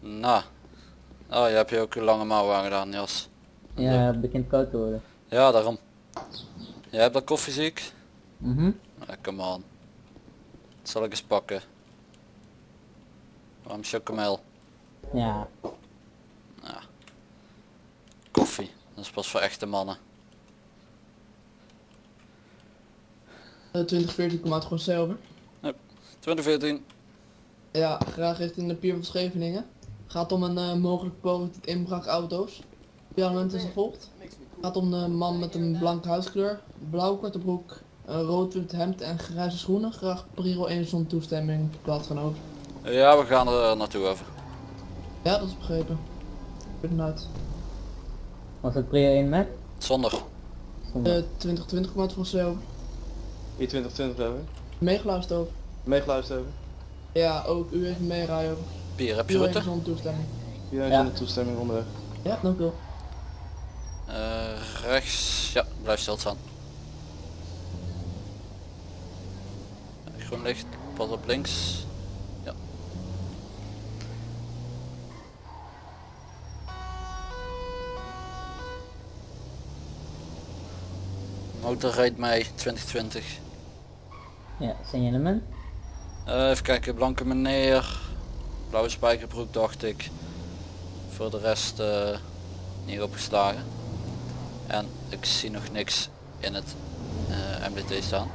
Nou. Oh, je hebt je ook een lange mouw aangedaan, Jas. Ja, het begint koud te worden. Ja, daarom. Jij hebt dat koffieziek? Mhm. Ja, come on. Dat zal ik eens pakken. Waarom chocomel? Ja, Koffie. Dat is pas voor echte mannen. Eh, 2014 komt uit gewoon zelf. 2014. Ja, graag richting de Pier van Scheveningen. Gaat om een eh, mogelijk poging tot inbraak auto's. Pialement is gevolgd. Gaat om de man met een blanke huidskleur, blauw korte broek, een rood wit hemd en grijze schoenen. Graag Priro 1 zonder toestemming, platgenoot. Ja, we gaan er eh, naartoe over. Ja, dat is begrepen. Inderdaad. Was het Prio 1 met? Zonder. Uh, 2020 komt uit vanzelf. I2020 over. Meegeluisterd over. Meegeluisterd over. Ja, ook u heeft meerijden over. Pier, heb je Rutte? zonder toestemming. Pier heeft ja. zonder toestemming onderweg. Ja, dank u wel. Eh, rechts, ja, blijf stilstaan. Groen licht, pas op links. Ja. Motor rijdt mij 2020. Ja, signalement. Eh, even kijken, blanke meneer. Blauwe spijkerbroek dacht ik. Voor de rest eh, niet opgeslagen. En ik zie nog niks in het eh, MDT staan.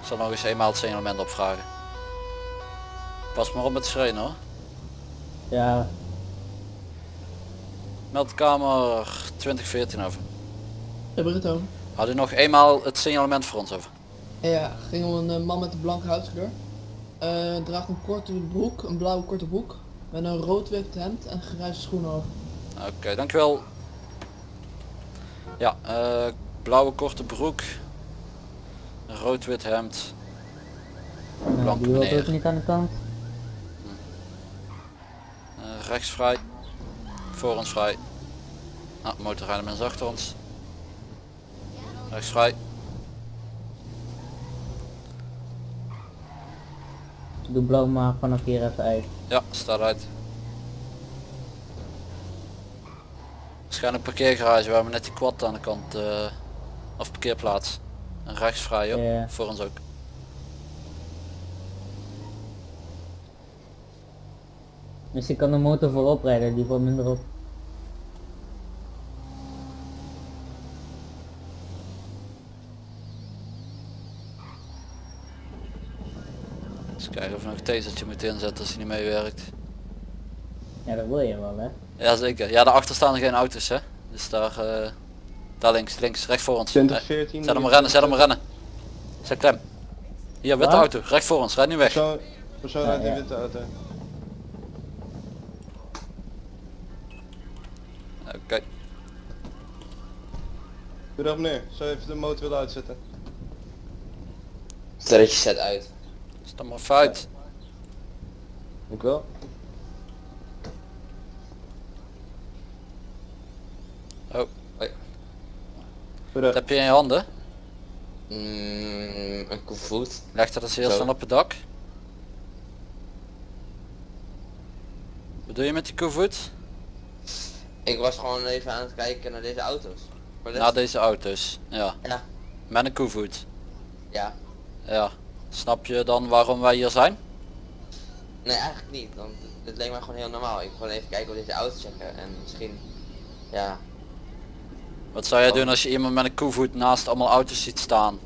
Ik zal nog eens eenmaal het signalement opvragen. Pas maar op met schreeuwen hoor. Ja, Meldkamer 2014 over. Hebben we het over? Had u nog eenmaal het signalement voor ons over? Ja, ging om een eh, man met een blanke huidskleur. Eh draagt een korte broek, een blauwe korte broek. Met een rood wit hemd en grijze schoenen over. Oké, dankjewel. Ja, eh, blauwe korte broek. Een rood-wit hemd. nou, meneer. ook niet aan de kant. Eh, rechts vrij. Voor ons vrij. Ah, motorrijden mensen achter ons. Rechts vrij. Doe blauw maar vanaf hier even uit. Ja, staat uit. Waarschijnlijk parkeergarage waar we net die quad aan de kant eh of parkeerplaats. En rechts vrij op. Voor ons ook. Misschien kan de motor voorop rijden, die wordt minder op. Dus kijken of we nog een tasertje moeten inzetten als hij niet meewerkt. Ja, dat wil je wel hè. Jazeker. Ja, daarachter staan er geen auto's hè. Dus daar, eh, daar links, links, recht voor ons. Eh, 2014. Zet hem maar rennen, zet hem maar rennen. Zet klem. Hier, witte Waar? auto, recht voor ons, rijd nu weg. Persoon, persoon Ja, uit die ja. witte auto. Oké. Goedendag meneer, zou je even de motor willen uitzetten? Sterretje zet uit. Stap maar fout. Ik wel. Oh, Hoi. wat heb je in je handen? Mm, een koevoet. Leg dat eens heel snel op het dak. Wat doe je met die koevoet? Ik was gewoon even aan het kijken naar deze auto's. Naar deze auto's. Ja, Ja. met een koevoet. Ja. Ja. Snap je dan waarom wij hier zijn? Nee, eigenlijk niet. Want het leek mij gewoon heel normaal. Ik wil gewoon even kijken wat deze auto's zeggen. En misschien... Ja. Wat zou jij doen als je iemand met een koevoet naast allemaal auto's ziet staan?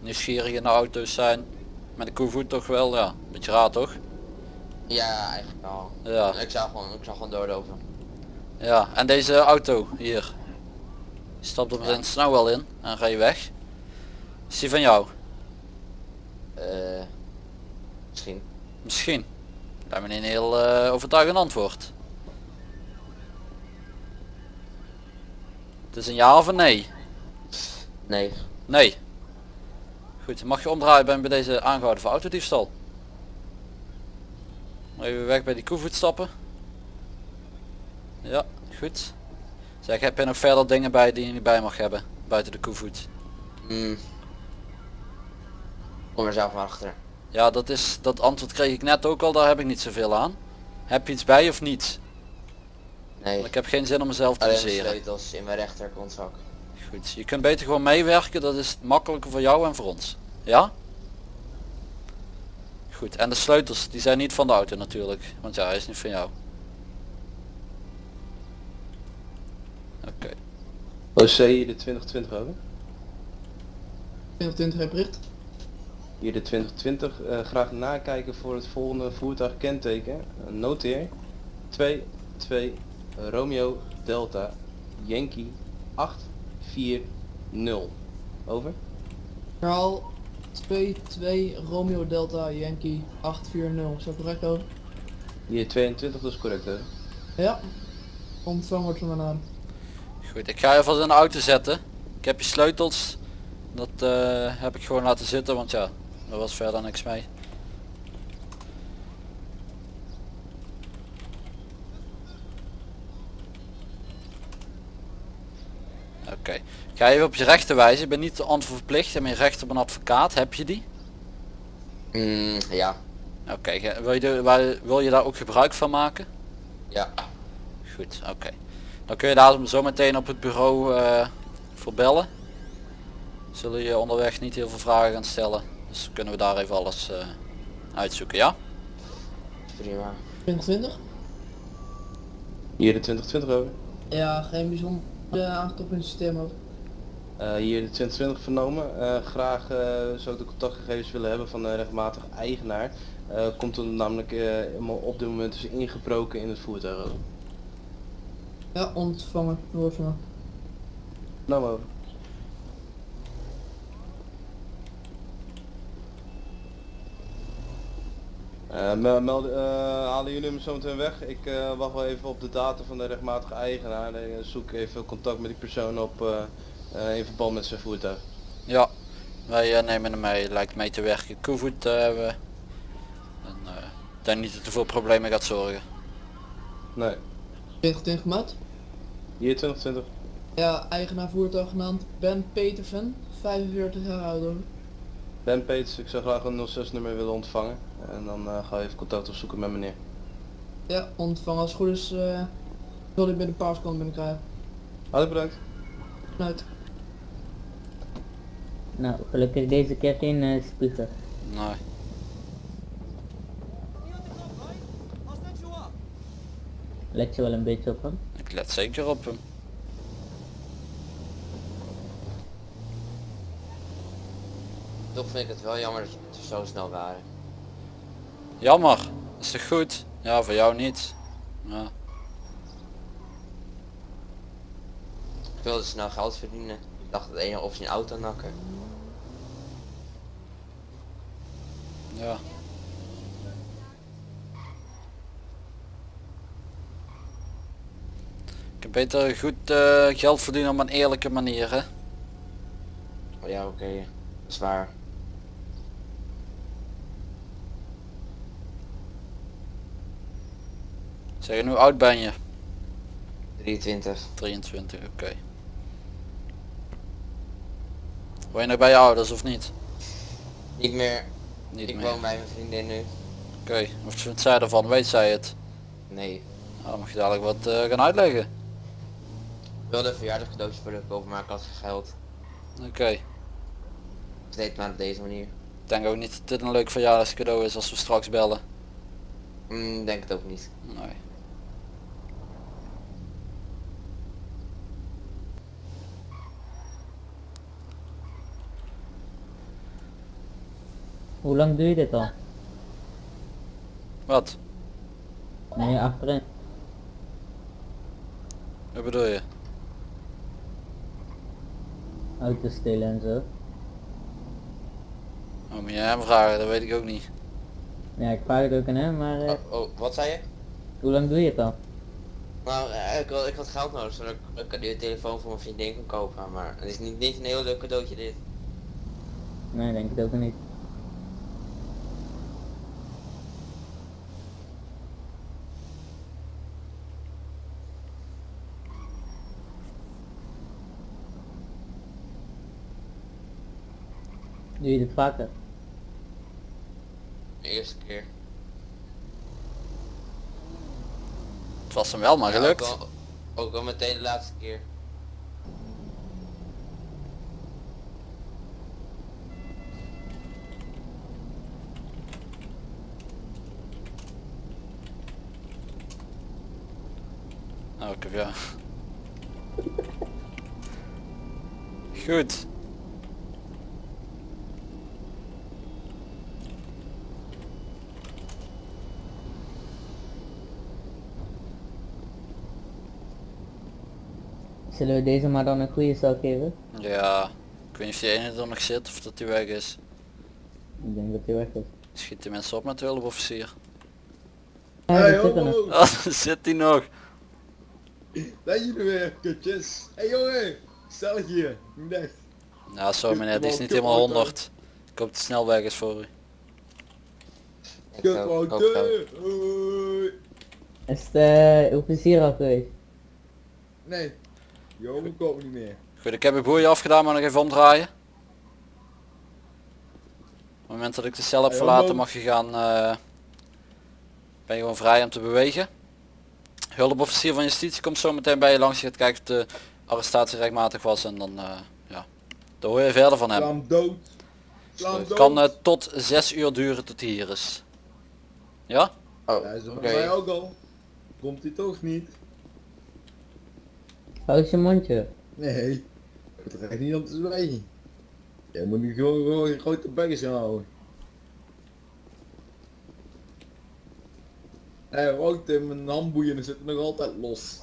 Nieuwsgierig in de auto's zijn. Met een koevoet toch wel, ja. Beetje raar toch? Ja, eigenlijk wel. Ja. Ik zou gewoon, ik zou gewoon doorlopen. Ja, en deze auto hier. Je stapt op Ja. een snel wel in en ga je weg. Is die van jou? Eh... misschien. Misschien. Lijkt me een heel eh, overtuigend antwoord. Het is een ja of een nee? Nee. Nee. Goed, mag je omdraaien ben bij deze aangehouden voor autodiefstal. Even weg bij die koevoet stappen. Ja, goed. Zeg, heb je nog verder dingen bij die je niet bij mag hebben? Buiten de koevoet. Hmm. Kom er zelf achter. Ja, dat is dat antwoord kreeg ik net ook al, daar heb ik niet zoveel aan. Heb je iets bij of niet? Nee. Want ik heb geen zin om mezelf te baseren. sleutels in mijn rechterkontzak. Goed, je kunt beter gewoon meewerken, dat is makkelijker voor jou en voor ons. Ja? Goed, en de sleutels, die zijn niet van de auto natuurlijk, want ja, hij is niet van jou. Oké, OC hier de 2020 over. 2020 heb bericht. Hier de 2020. eh, graag nakijken voor het volgende voertuig kenteken. Eh, noteer. 2, 2, Romeo Delta Yankee 840. Over. Verhaal 2-2 Romeo Delta Yankee 840. Is dat correct over? Hier 22, dat is correct hè? Ja. Ontvangen wordt van mijn naam. goed, ik ga je vast in de auto zetten. Ik heb je sleutels, dat eh, heb ik gewoon laten zitten, want ja, er was verder niks mee. Oké, ik ga even op je rechten wijzen. Ik ben niet verplicht. en mijn recht op een advocaat. Heb je die? Hmm, ja. Oké, wil, je wil je daar ook gebruik van maken? Ja. Goed, oké. Dan kun je daar zo meteen op het bureau eh voor bellen. Zullen je onderweg niet heel veel vragen gaan stellen. Dus kunnen we daar even alles eh, uitzoeken, ja? Prima. 2020? Hier de 2020 over. Ja, geen bijzonder uh, aangetroffen in het systeem over. Eh, hier de 2020 vernomen. Eh, graag eh, zou ik de contactgegevens willen hebben van de rechtmatig eigenaar. Eh, komt er namelijk eh, op dit moment is ingebroken in het voertuig. Ja, ontvangen. Mij. Nou maar over. Eh, mel- meld- eh, halen jullie hem zo meteen weg? Ik eh, wacht wel even op de data van de rechtmatige eigenaar. en eh, zoek even contact met die persoon op eh, eh, in verband met zijn voertuig. Ja, wij eh, nemen hem mee. Lijkt mee te werken. Koevoet eh, hebben we. En, eh, ik denk niet dat er voor problemen gaat zorgen. Nee, 2020 gemaakt. hier 2020. Ja, eigenaar voertuig genaamd Ben Petersen, 45 jaar oud. hoor. Ben Peters, ik zou graag een 06 nummer willen ontvangen. En dan eh, ga je even contact opzoeken met meneer. Ja, ontvangen. Als het goed is, eh wil ik binnen een paar seconden binnenkrijgen. Hartelijk bedankt. Vanuit. Nou, gelukkig deze keer geen eh spiegel. Nee. Let je wel een beetje op hem. Ik let zeker op hem. Toch vind ik het wel jammer dat je zo snel waren. Jammer. Is toch goed? Ja, voor jou niet. Ja. Ik wilde snel geld verdienen. Ik dacht het ene of zijn auto nakken. Ja. Ik heb beter goed eh, geld verdienen op een eerlijke manier, hè? Maar ja, oké. Dat is Zeg, hoe oud ben je? 23. 23, oké. Woon je nog bij je ouders of niet? Niet meer. Niet ik meer. woon bij mijn vriendin nu. Oké, wat vindt zij ervan? Weet zij het? Nee. Nou, dan mag je dadelijk wat eh, gaan uitleggen. Ik wilde een verjaardagscadeautje voor de kopen, maar ik had geen geld. Oké. Ik deed maar op deze manier. Ik denk ook niet dat dit een leuk verjaardagscadeau is als we straks bellen. Hmm, denk het ook niet. Nee. Hoe lang doe je dit al? Wat? Nee, achterin. Wat bedoel je? Auto stelen en zo. Oh, moet je hem vragen? Dat weet ik ook niet. Ja, ik vraag het ook aan hem, maar eh, Oh, oh, wat zei je? hoe lang doe je het al? Nou, ik, had- ik had geld nodig zodat ik een nieuwe telefoon voor mijn vriendin kon kopen. Maar het is niet, niet een heel leuk cadeautje dit. Nee, denk ik ook niet. Doe je dit vaker? De eerste keer. Het was hem wel maar Ja, gelukt. ook, al, ook al meteen de laatste keer. Oh, ik heb ja. Goed. Zullen we deze maar dan een goede stel geven? Ja. Ik weet niet of die ene er nog zit of dat die weg is. Ik denk dat hij weg is. Schiet die mensen op met de hulpofficier. Ja, Hey, zit er nog. Oh, daar zit die nog. Daar jullie weer, kutjes. Hé hey, jongen, stellig hier. Dag. Ja, zo meneer, die is niet helemaal auto. 100. Ik hoop dat de snelweg is voor u. Hoi. Is het eh, officier al geweest? Nee. Jongen komt niet meer. Goed, ik heb uw boeien afgedaan, maar nog even omdraaien. Op het moment dat ik de cel heb verlaten mag je gaan... eh, ben je gewoon vrij om te bewegen. Hulpofficier van justitie komt zo meteen bij je langs. Je gaat kijken of de arrestatie rechtmatig was en dan... eh, ja, daar hoor je verder van hem. dood. Het kan eh, tot 6 uur duren tot hij hier is. Ja? Oh, Ja, is mij ook al. Komt hij toch niet? Hou je mondje. Nee. Is echt niet om te zwijgen. Je moet nu gewoon, gewoon een grote bekkers gaan houden. Hé, hey, wacht, mijn handboeien zitten nog altijd los.